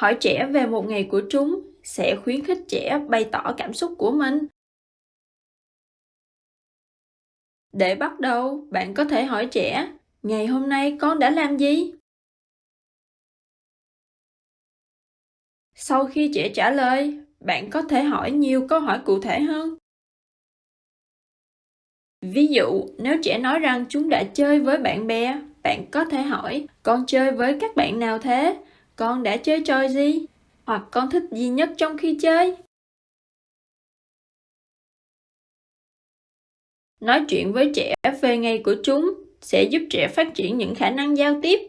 hỏi trẻ về một ngày của chúng sẽ khuyến khích trẻ bày tỏ cảm xúc của mình. Để bắt đầu, bạn có thể hỏi trẻ, ngày hôm nay con đã làm gì? Sau khi trẻ trả lời, bạn có thể hỏi nhiều câu hỏi cụ thể hơn. Ví dụ, nếu trẻ nói rằng chúng đã chơi với bạn bè, bạn có thể hỏi, con chơi với các bạn nào thế? Con đã chơi trò gì? Hoặc con thích gì nhất trong khi chơi? Nói chuyện với trẻ về ngày của chúng sẽ giúp trẻ phát triển những khả năng giao tiếp.